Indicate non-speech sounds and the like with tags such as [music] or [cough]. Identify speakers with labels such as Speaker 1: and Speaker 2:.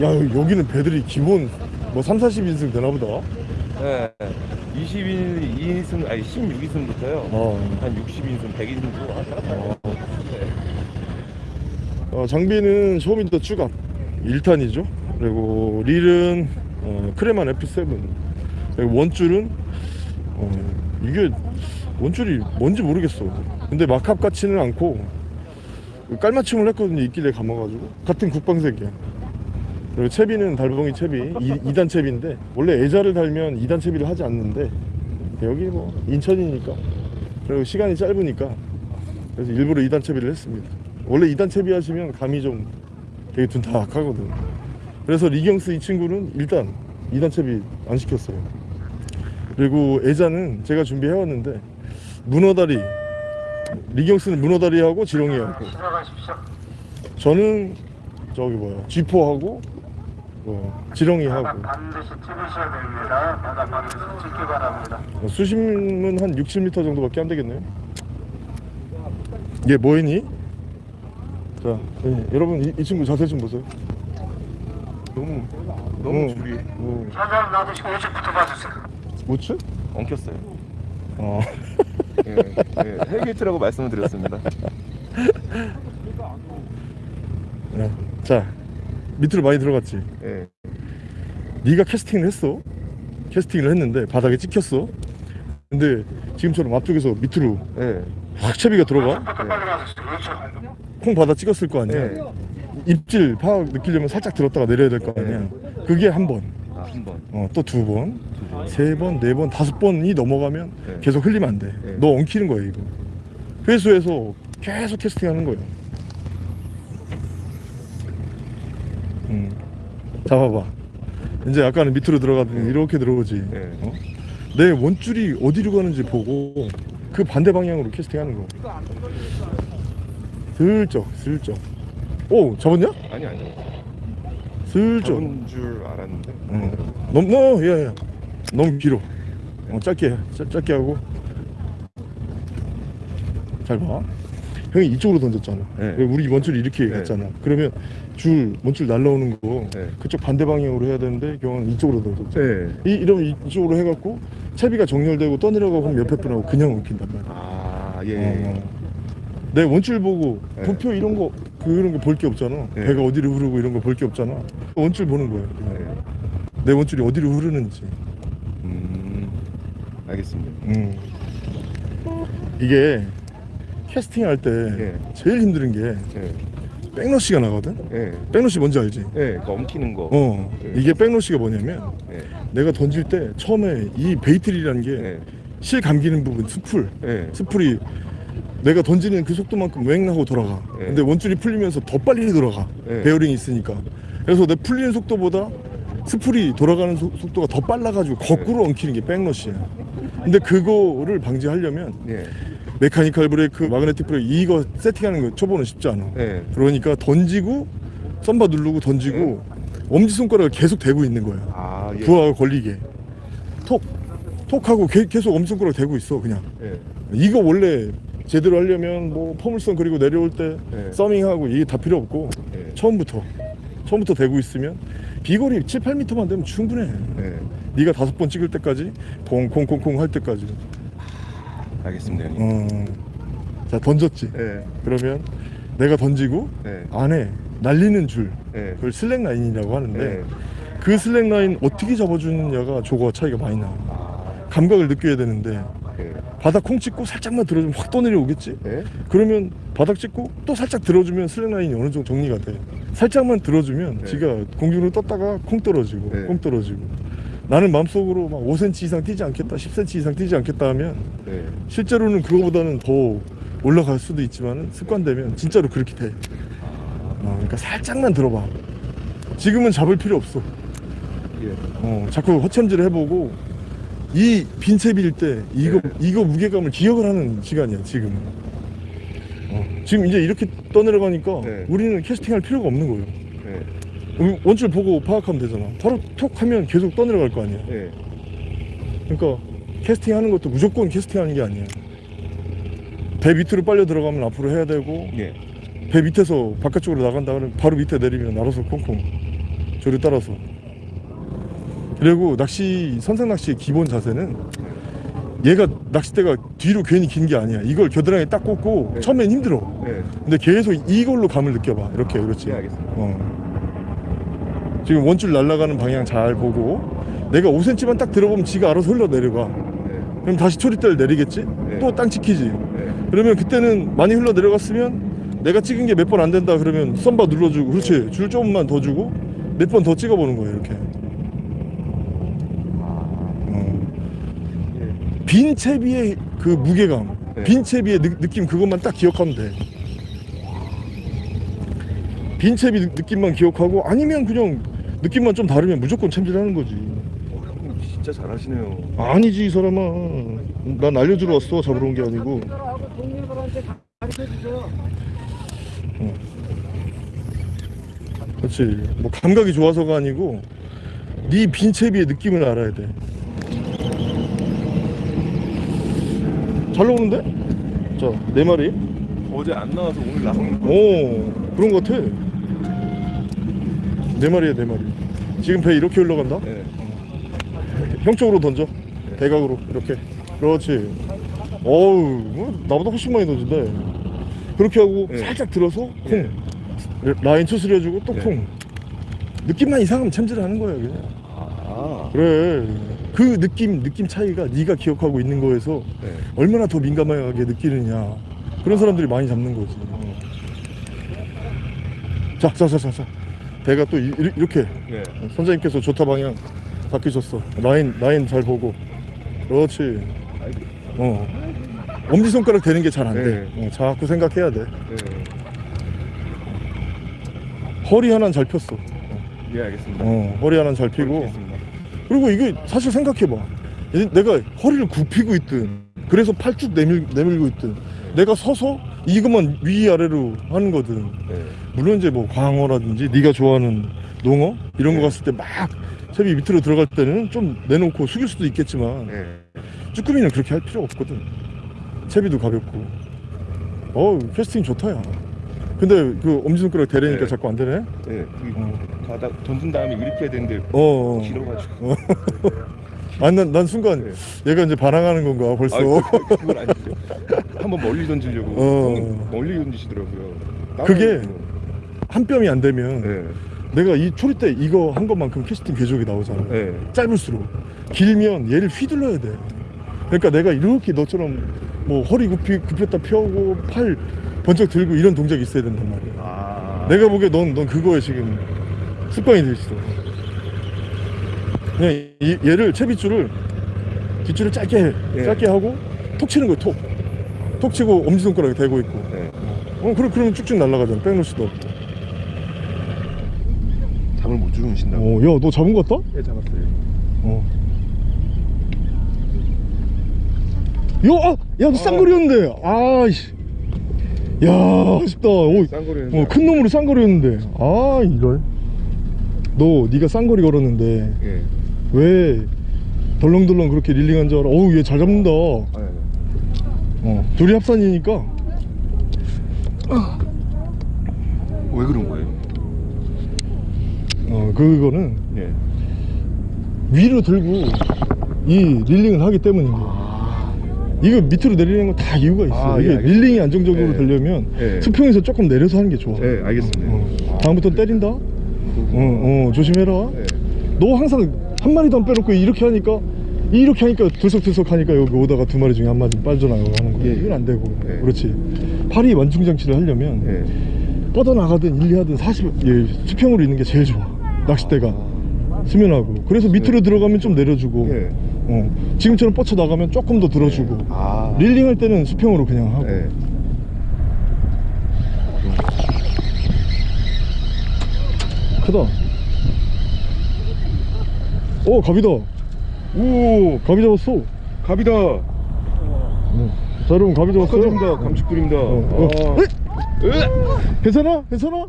Speaker 1: 야 여기는 배들이 기본 뭐 3, 40인승 되나 보다.
Speaker 2: 네. 22인승 아니 16인승부터요.
Speaker 1: 어.
Speaker 2: 한 60인승, 100인승도. 하다가
Speaker 1: 어, 장비는 쇼윈터 추갑 1탄이죠. 그리고 릴은 어, 크레만 F7 그리고 원줄은 어, 이게 원줄이 뭔지 모르겠어. 근데 마캅 같지는 않고 깔맞춤을 했거든요. 있길래 감아가지고. 같은 국방색이야 그리고 채비는 달봉이 채비. 2, 단 채비인데 원래 애자를 달면 2단 채비를 하지 않는데 여기 뭐 인천이니까. 그리고 시간이 짧으니까 그래서 일부러 2단 채비를 했습니다. 원래 2단 채비 하시면 감이 좀 되게 둔탁하거든 그래서 리경스 이 친구는 일단 2단 채비 안 시켰어요. 그리고 애자는 제가 준비해왔는데 문어다리 리경스는 문어다리하고 지렁이하고. 저는 저기 뭐야 쥐포 하고 어, 지렁이하고
Speaker 3: 반드시 찍으셔야 됩니다. 바닥 반드시 찍기 바랍니다.
Speaker 1: 어, 수심은 한 6, 7m 정도밖에 안 되겠네요. 얘 뭐했니? 자, 예, 여러분 이, 이 친구 자세 좀 보세요.
Speaker 2: 너무 너무
Speaker 1: 어,
Speaker 2: 줄이
Speaker 1: 어,
Speaker 3: 현장 놔두시고 우측부터 봐주세요.
Speaker 1: 우측?
Speaker 2: 엉켰어요.
Speaker 1: 어,
Speaker 2: 예, 예, hell gate라고 말씀을 드렸습니다.
Speaker 1: 예. 자, 밑으로 많이 들어갔지.
Speaker 2: 예.
Speaker 1: 네가 캐스팅을 했어. 캐스팅을 했는데 바닥에 찍혔어. 근데 지금처럼 앞쪽에서 밑으로
Speaker 2: 예.
Speaker 1: 확 채비가 들어가.
Speaker 3: 그렇죠.
Speaker 1: 콩 바닥 찍었을 거 아니야.
Speaker 2: 네.
Speaker 1: 입질 파악 느끼려면 살짝 들었다가 내려야 될 거 아니야. 그게 한 번.
Speaker 2: 아, 한 번.
Speaker 1: 어, 또 두 번, 세 번, 네 번, 다섯 번이 넘어가면
Speaker 2: 네.
Speaker 1: 계속 흘리면 안 돼.
Speaker 2: 네.
Speaker 1: 너 엉키는 거야, 이거. 회수해서 계속 캐스팅 하는 거야. 음. 잡아봐. 이제 아까는 밑으로 들어가더니 이렇게 들어오지.
Speaker 2: 네.
Speaker 1: 어? 내 원줄이 어디로 가는지 보고 그 반대 방향으로 캐스팅 하는 거. 슬쩍, 슬쩍. 오, 잡았냐?
Speaker 2: 아니 아니.
Speaker 1: 슬쩍.
Speaker 2: 잡은 줄 알았는데.
Speaker 1: 응. 너무 너, 예, 예. 너무 길어. 어, 짧게, 해. 짧, 짧게 하고. 잘 봐. 형이 이쪽으로 던졌잖아.
Speaker 2: 네.
Speaker 1: 왜 우리 원줄이 이렇게
Speaker 2: 네.
Speaker 1: 갔잖아. 그러면 줄 원줄 날라오는 거
Speaker 2: 네.
Speaker 1: 그쪽 반대 방향으로 해야 되는데 경은 이쪽으로 던졌죠.
Speaker 2: 네.
Speaker 1: 이 이러면 이쪽으로 해갖고 채비가 정렬되고 떠내려가고 하면 옆에 분하고 그냥 엉킨단 말이야.
Speaker 2: 아 예.
Speaker 1: 어. 내 원줄 보고
Speaker 2: 네.
Speaker 1: 도표 이런 거 그런 거 볼 게 없잖아.
Speaker 2: 네.
Speaker 1: 배가 어디로 흐르고 이런 거 볼 게 없잖아. 원줄 보는 거야.
Speaker 2: 네.
Speaker 1: 내 원줄이 어디로 흐르는지.
Speaker 2: 음. 알겠습니다.
Speaker 1: 음. 이게 캐스팅 할때
Speaker 2: 예.
Speaker 1: 제일 힘든 게
Speaker 2: 예.
Speaker 1: 백러시가 나거든.
Speaker 2: 예.
Speaker 1: 백러시 뭔지 알지?
Speaker 2: 예. 그 엉키는 거.
Speaker 1: 어.
Speaker 2: 예.
Speaker 1: 이게 백러시가 뭐냐면
Speaker 2: 예.
Speaker 1: 내가 던질 때 처음에 이 베이트릴이라는 게
Speaker 2: 예.
Speaker 1: 실 감기는 부분 스풀
Speaker 2: 예.
Speaker 1: 스풀이 내가 던지는 그 속도만큼 웽 하고 돌아가.
Speaker 2: 예.
Speaker 1: 근데 원줄이 풀리면서 더 빨리 돌아가.
Speaker 2: 예.
Speaker 1: 베어링이 있으니까. 그래서 내 풀리는 속도보다 스풀이 돌아가는 속, 속도가 더 빨라가지고 거꾸로 엉키는 게 backlash야. 근데 그거를 방지하려면
Speaker 2: 예.
Speaker 1: mechanical brake, magnetic brake 이거 세팅하는 거 초보는 쉽지 않아.
Speaker 2: 예.
Speaker 1: 그러니까 던지고 thumb bar 누르고 던지고 엄지 손가락을 계속 대고 있는 거야.
Speaker 2: 아 예.
Speaker 1: 부하가 걸리게. 톡, 톡하고 게- 계속 엄지 손가락 대고 있어 그냥.
Speaker 2: 예.
Speaker 1: 이거 원래 제대로 하려면 뭐 포물선 그리고 내려올 때
Speaker 2: 네.
Speaker 1: 서밍하고 이게 다 필요 없고
Speaker 2: 예.
Speaker 1: 처음부터 처음부터 대고 있으면 비거리 7, 8m만 되면 충분해.
Speaker 2: 예.
Speaker 1: 네가 다섯 번 찍을 때까지 콩콩콩콩 할 때까지.
Speaker 2: 알겠습니다, 형님.
Speaker 1: 어. 자 던졌지.
Speaker 2: 예.
Speaker 1: 그러면 내가 던지고
Speaker 2: 예.
Speaker 1: 안에 날리는 줄
Speaker 2: 예.
Speaker 1: 그걸 슬랙 라인이라고 하는데
Speaker 2: 예.
Speaker 1: 그 슬랙 라인 어떻게 잡아주느냐가 조거 차이가 많이 나.
Speaker 2: 아.
Speaker 1: 감각을 느껴야 되는데
Speaker 2: 예.
Speaker 1: 바닥 콩 찍고 살짝만 들어주면 확 떠내려오겠지.
Speaker 2: 예.
Speaker 1: 그러면 바닥 찍고 또 살짝 들어주면 슬랙 라인이 어느 정도 정리가 돼. 살짝만 들어주면
Speaker 2: 네.
Speaker 1: 지가 공중으로 떴다가 콩 떨어지고
Speaker 2: 네.
Speaker 1: 콩 떨어지고. 나는 마음속으로 막 5cm 이상 뛰지 않겠다, 10cm 이상 뛰지 않겠다 하면
Speaker 2: 예.
Speaker 1: 실제로는 그거보다는 더 올라갈 수도 있지만 습관되면 진짜로 그렇게 돼. 어, 그러니까 살짝만 들어봐. 지금은 잡을 필요 없어.
Speaker 2: 예.
Speaker 1: 어, 자꾸 허챔질을 해보고 이 빈채비일 때 이거
Speaker 2: 네.
Speaker 1: 이거 무게감을 기억을 하는 시간이야 지금. 어, 지금 이제 이렇게 떠내려가니까
Speaker 2: 네.
Speaker 1: 우리는 캐스팅할 필요가 없는 거예요.
Speaker 2: 예.
Speaker 1: 음, 원줄 보고 파악하면 되잖아. 바로 톡 하면 계속 떠내려갈 거 아니야.
Speaker 2: 예.
Speaker 1: 그러니까 캐스팅하는 것도 무조건 캐스팅하는 게 아니야. 배 밑으로 빨려 들어가면 앞으로 해야 되고
Speaker 2: 예.
Speaker 1: 배 밑에서 바깥쪽으로 나간다 그러면 바로 밑에 내리면 알아서 콩콩 조류 따라서 그리고 낚시 선생 낚시의 기본 자세는 얘가 낚싯대가 뒤로 괜히 긴 게 아니야 이걸 겨드랑이에 딱 꽂고
Speaker 2: 네.
Speaker 1: 처음엔 힘들어
Speaker 2: 네.
Speaker 1: 근데 계속 이걸로 감을 느껴봐 이렇게 그렇지
Speaker 2: 네, 알겠습니다.
Speaker 1: 어. 지금 원줄 날아가는 방향 잘 보고 내가 5cm만 딱 들어보면 지가 알아서 흘러내려가
Speaker 2: 네.
Speaker 1: 그럼 다시 초리대를 내리겠지
Speaker 2: 네.
Speaker 1: 또땅 찍히지
Speaker 2: 네.
Speaker 1: 그러면 그때는 많이 흘러내려갔으면 내가 찍은 게 몇 번 안 된다 그러면 썸바 눌러주고 그렇지 줄 조금만 더 주고 몇 번 더 찍어보는 거예요 이렇게 어.
Speaker 2: 예.
Speaker 1: 빈 채비의 그 무게감
Speaker 2: 네.
Speaker 1: 빈 채비의 느, 느낌 그것만 딱 기억하면 돼 빈 채비 느- 느낌만 기억하고 아니면 그냥 느낌만 좀 다르면 무조건 챔질하는 거지
Speaker 2: 어, 형님 진짜 잘하시네요.
Speaker 1: 아니지 이 사람아 난 알려주러 왔어 잡으러 온 게 아니고
Speaker 4: 주세요.
Speaker 1: 그렇지 뭐 감각이 좋아서가 아니고 네 빈채비의 느낌을 알아야 돼 잘 나오는데? 자네 마리
Speaker 2: 어제 안 나와서 오늘 나온 거.
Speaker 1: 오 그런 거 같아 네 마리야 네 마리 지금 배 이렇게 흘러간다?
Speaker 2: 네.
Speaker 1: 형 쪽으로 던져 대각으로 이렇게 그렇지 어우 뭐 나보다 훨씬 많이 던진다 그렇게 하고
Speaker 2: 네.
Speaker 1: 살짝 들어서 콩
Speaker 2: 네.
Speaker 1: 라인 추스려주고 또
Speaker 2: 네.
Speaker 1: 콩 느낌만 이상하면 챔질하는 거야 그냥
Speaker 2: 아.
Speaker 1: 그래 그 느낌 느낌 차이가 네가 기억하고 있는 거에서
Speaker 2: 네.
Speaker 1: 얼마나 더 민감하게 느끼느냐 그런 사람들이 많이 잡는 거지 자자자자자 배가 또 이, 렇게
Speaker 2: 네.
Speaker 1: 선생님께서 좋다 방향 바뀌셨어 라인 라인 잘 보고 그렇지. 어 엄지손가락 되는 게 잘 안돼
Speaker 2: 네.
Speaker 1: 어, 자꾸 생각해야 돼
Speaker 2: 네.
Speaker 1: 허리 하나는 잘 폈어
Speaker 2: 예, 알겠습니다.
Speaker 1: 어 허리 하나는 잘 피고
Speaker 2: 알겠습니다.
Speaker 1: 그리고 이게 사실 생각해봐 이- 내가 허리를 굽히고 있든 그래서 팔쭉 내밀, 내밀고 있든 내가 서서 이것만 위아래로 하는 거든
Speaker 2: 네.
Speaker 1: 물론 이제 뭐 광어라든지 네가 좋아하는 농어 이런 거
Speaker 2: 네.
Speaker 1: 갔을 때 막 채비 밑으로 들어갈 때는 좀 내놓고 숙일 수도 있겠지만
Speaker 2: 네.
Speaker 1: 쭈꾸미는 그렇게 할 필요 없거든 채비도 가볍고 어우 캐스팅 좋다 야 근데 그 엄지손가락 대려니까
Speaker 2: 네.
Speaker 1: 자꾸 안 되네
Speaker 2: 네. 그
Speaker 1: 어.
Speaker 2: 가다 던진 다음에 이렇게 해야 되는데
Speaker 1: 어.
Speaker 2: 길어가지고. [laughs]
Speaker 1: 아니 난, 난 순간
Speaker 2: 네.
Speaker 1: 얘가 이제 반항하는 건가 벌써
Speaker 2: 아, 그, 그건 아니죠. 한번 멀리 던지려고
Speaker 1: 어.
Speaker 2: 멀리 던지시더라고요.
Speaker 1: 그게
Speaker 2: 따라하고.
Speaker 1: 한 뼘이 안 되면
Speaker 2: 네.
Speaker 1: 내가 이 초리 때 이거 한 것만큼 캐스팅 궤적이 나오잖아
Speaker 2: 네.
Speaker 1: 짧을수록 길면 얘를 휘둘러야 돼 그러니까 내가 이렇게 너처럼 뭐 허리 굽히, 굽혔다 펴고 팔 번쩍 들고 이런 동작이 있어야 된단 말이야
Speaker 2: 아.
Speaker 1: 내가 보기에 넌, 넌 그거에 지금 습관이 돼 있어 그냥 이, 얘를 채빗줄을 뒷줄을 짧게 해
Speaker 2: 예.
Speaker 1: 짧게 하고 톡 치는 거야 톡톡 치고 엄지손가락에 대고 있고
Speaker 2: 네.
Speaker 1: 어 그래 그러면 쭉쭉 날아가잖아 빼놓을 수도 없고
Speaker 2: 잠을 못 주무신다고.
Speaker 1: 어 야 너 잡은 거 같다?
Speaker 2: 네, 잡았어요.
Speaker 1: 어. 야, 아, 야, 너 쌍거리였는데. 아이씨. 야, 아쉽다. 오,
Speaker 2: 쌍거리는.
Speaker 1: 어, 큰 놈으로 쌍거리였는데. 아, 이걸. 너, 네가 쌍거리 걸었는데
Speaker 2: 예.
Speaker 1: 왜 덜렁덜렁 그렇게 릴링한 줄 알아? 어우, 얘 잘 잡는다.
Speaker 2: 아, 네.
Speaker 1: 어, 둘이 합산이니까.
Speaker 2: 왜 그런 거예요?
Speaker 1: 어, 그거는
Speaker 2: 예.
Speaker 1: 위로 들고 이 릴링을 하기 때문인 거야. 이거 밑으로 내리는 건 다 이유가 있어.
Speaker 2: 아, 예,
Speaker 1: 이게
Speaker 2: 알겠습니다.
Speaker 1: 릴링이 안정적으로
Speaker 2: 예.
Speaker 1: 되려면
Speaker 2: 예.
Speaker 1: 수평에서 조금 내려서 하는 게 좋아.
Speaker 2: 네, 알겠습니다.
Speaker 1: 어. 다음부터 때린다. 어, 어, 조심해라.
Speaker 2: 네.
Speaker 1: 너 항상 한 마리도 안 빼놓고 이렇게 하니까 이렇게 하니까 들썩들썩 하니까 여기 오다가 두 마리 중에 한 마리 빠져나가고 하는 거야.
Speaker 2: 예, 예.
Speaker 1: 이건 안 되고.
Speaker 2: 예.
Speaker 1: 그렇지. 팔이 완충장치를 하려면
Speaker 2: 예.
Speaker 1: 뻗어나가든 일리하든 40, 예, 수평으로 있는 게 제일 좋아. 낚싯대가. 수면하고. 그래서 밑으로 들어가면 좀 내려주고.
Speaker 2: 예.
Speaker 1: 어, 지금처럼 뻗쳐 나가면 조금 더 들어주고.
Speaker 2: 아.
Speaker 1: 릴링 할 때는 수평으로 그냥 하고.
Speaker 2: 예.
Speaker 1: 크다. 오, 갑이다. 오, 갑이 잡았어.
Speaker 2: 갑이다.
Speaker 1: 어. 자, 여러분, 갑이 잡았어요.
Speaker 2: 축하드립니다. 감축드립니다.
Speaker 1: 어, 어.
Speaker 2: 아.
Speaker 1: 에? 괜찮아? 괜찮아?